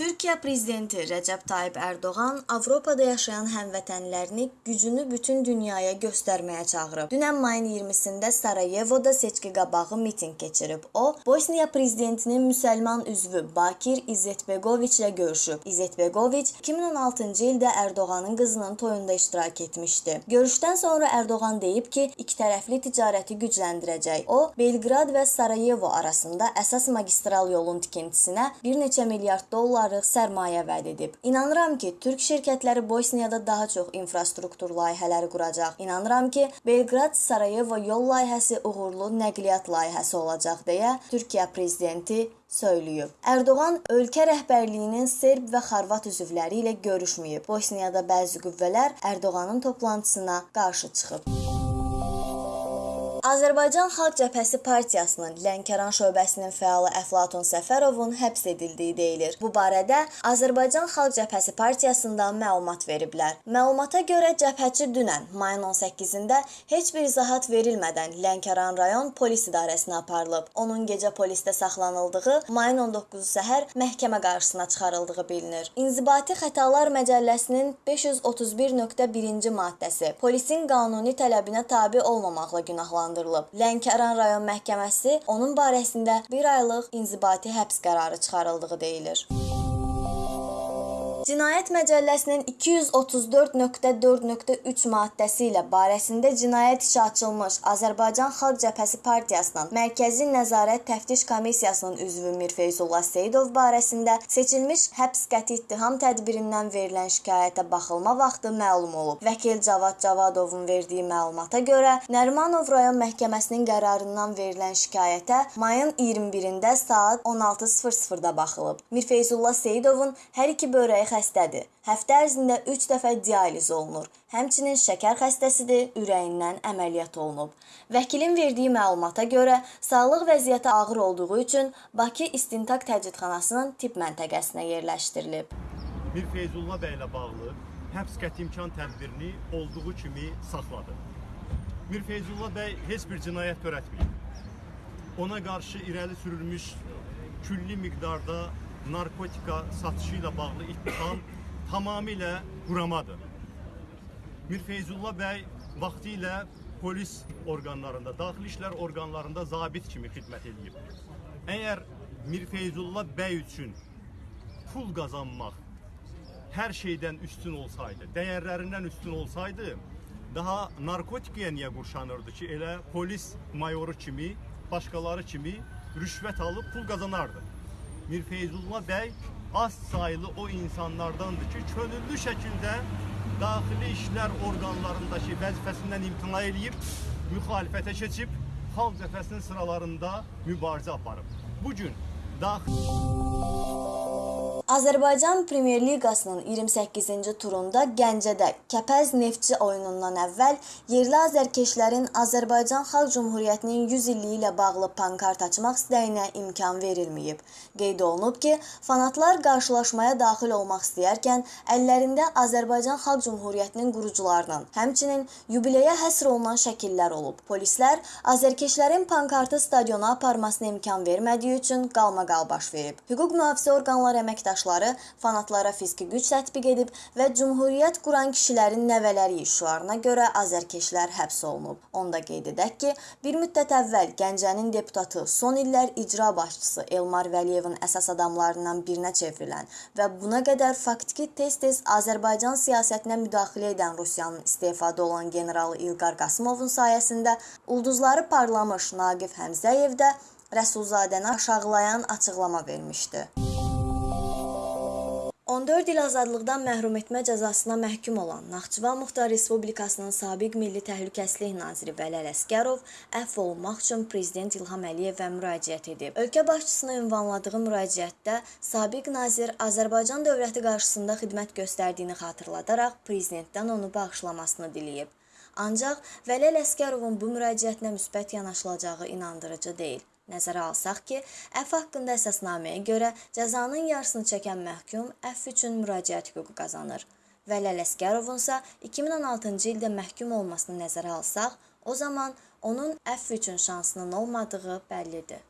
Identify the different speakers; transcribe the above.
Speaker 1: Türkiyə prezidenti Rəcəb Tayyib Ərdoğan Avropada yaşayan həmvətənlərini gücünü bütün dünyaya göstərməyə çağırıb. Dünən mayın 20-sində Sarayevoda seçki qabağı mitinq keçirib. O, Bosniya prezidentinin müsəlman üzvü Bakir İzzetbegoviçlə görüşüb. İzzetbegoviç 2016-cı ildə Ərdoğanın qızının toyunda iştirak etmişdi. Görüşdən sonra Ərdoğan deyib ki, ikitərəfli ticarəti gücləndirəcək. O, Belqrad və Sarayevo arasında əsas magistral yolun tikintisinə bir neçə milyard dollar dollarlıq sərmayə vəd edib. İnanıram ki, türk şirkətləri Bosniyada daha çox infrastruktur layihələri quracaq. İnanıram ki, Belqrad-Sarayevo yol layihəsi uğurlu nəqliyyat layihəsi olacaq deyə Türkiyə prezidenti söyləyib. Ərdoğan ölkə rəhbərliyinin serb və xorvat üzvləri ilə görüşməyib. Bosniyada bəzi qüvvələr Ərdoğanın toplantısına qarşı çıxıb. Azərbaycan Xalq Cəbhəsi Partiyasının Lənkəran şöbəsinin fəalı Əflatun Səfərovun həbs edildiyi deyilir. Bu barədə Azərbaycan Xalq Cəbhəsi Partiyasında məlumat veriblər. Məlumata görə cəbhəçi dünən mayın 18-də heç bir izahat verilmədən Lənkəran rayon polis idarəsinə aparılıb. Onun gecə polisdə saxlanıldığı, mayın 19-u səhər məhkəmə qarşısına çıxarıldığı bilinir. İnzibati Xətalar Məcəlləsinin 531.1-ci maddəsi polisin qanuni tələbinə tabe olmamaqla günahlandırılır cəzalandırılıb. Lənkəran rayon məhkəməsi onun barəsində 1 aylıq inzibati həbs qərarı çıxarıldığı deyilir. Cinayət Məcəlləsinin 234.4.3 maddəsi ilə barəsində cinayət işi açılmış Azərbaycan Xalq Cəbhəsi Partiyasının Mərkəzi Nəzarət Təftiş Komissiyasının üzvü Mirfeyzullah Seyidov barəsində seçilmiş həbs qəti ittiham tədbirindən verilən şikayətə baxılma vaxtı məlum olub. Vəkil Cavad Cavadovun verdiyi məlumata görə Nərimanov rayon məhkəməsinin qərarından verilən şikayətə mayın 21-də saat 16:00-da baxılıb. Mirfeyzullah Seyidovun hər iki börəyi xəstədir. Həftə ərzində 3 dəfə dializ olunur. Həmçinin şəkər xəstəsidir, ürəyindən əməliyyat olunub. Vəkilin verdiyi məlumata görə sağlıq vəziyyəti ağır olduğu üçün Bakı İstintaq Təcridxanasının tibb məntəqəsinə yerləşdirilib.
Speaker 2: Mir Feyzullah bəy ilə bağlı həbs qəti imkan tədbirini olduğu kimi saxladı. Mir Feyzullah bəy heç bir cinayət törətməyib. Ona qarşı irəli sürülmüş külli miqdarda narkotika satışı ilə bağlı ittiham tamamilə quramadır. Mir Feyzullah bəy vaxtı ilə polis orqanlarında, daxili işlər orqanlarında zabit kimi xidmət edib. Əgər Mir Feyzullah bəy üçün pul qazanmaq hər şeydən üstün olsaydı, dəyərlərindən üstün olsaydı, daha narkotikaya niyə qurşanırdı ki, elə polis mayoru kimi, başqaları kimi rüşvət alıb pul qazanardı. Mir Feyzullah bəy az sayılı o insanlardandır ki, könüllü şəkildə daxili işlər orqanlarındakı vəzifəsindən imtina eləyib, müxalifətə keçib, xalq cəbhəsinin sıralarında mübarizə aparıb. Bu gün daxili
Speaker 1: Azərbaycan Premyer Liqasının 28-ci turunda Gəncədə Kəpəz Neftçi oyunundan əvvəl yerli azərkeşlərin Azərbaycan Xalq Cümhuriyyətinin 100 illiyi ilə bağlı pankart açmaq istəyinə imkan verilməyib. Qeyd olunub ki, fanatlar qarşılaşmaya daxil olmaq istəyərkən əllərində Azərbaycan Xalq Cümhuriyyətinin qurucularının, həmçinin yubileyə həsr olunan şəkillər olub. Polislər azərkeşlərin pankartı stadiona aparmasına imkan vermədiyi üçün qalmaqal baş verib. Hüquq mühafizə orqanları əməkdaşları fanatlara fiziki güc tətbiq edib və Cümhuriyyət quran kişilərin nəvələri işlarına görə azərkeşlər həbs olunub. Onda qeyd edək ki, bir müddət əvvəl Gəncənin deputatı, son illər icra başçısı Elmar Vəliyevin əsas adamlarından birinə çevrilən və buna qədər faktiki tez-tez Azərbaycan siyasətinə müdaxilə edən Rusiyanın istefada olan generalı İlqar Qasımovun sayəsində ulduzları parlamış Naqif Həmzəyev də Rəsulzadəni aşağılayan açıqlama vermişdi. 14 il azadlıqdan məhrum etmə cəzasına məhkum olan Naxçıvan Muxtar Respublikasının sabiq Milli Təhlükəsizlik naziri Vəli Ələsgərov əfv olunmaq üçün prezident İlham Əliyevə müraciət edib. Ölkə başçısına ünvanladığı müraciətdə sabiq nazir Azərbaycan dövləti qarşısında xidmət göstərdiyini xatırladaraq prezidentdən onu bağışlamasını diləyib. Ancaq Vəli Ələsgərovun bu müraciətinə müsbət yanaşılacağı inandırıcı deyil. Nəzərə alsaq ki, əfv haqqında əsasnaməyə görə cəzanın yarısını çəkən məhkum əfv üçün müraciət hüququ qazanır. Vəli Ələsgərovun isə 2016-cı ildə məhkum olmasını nəzərə alsaq, o zaman onun əfv üçün şansının olmadığı bəllidir.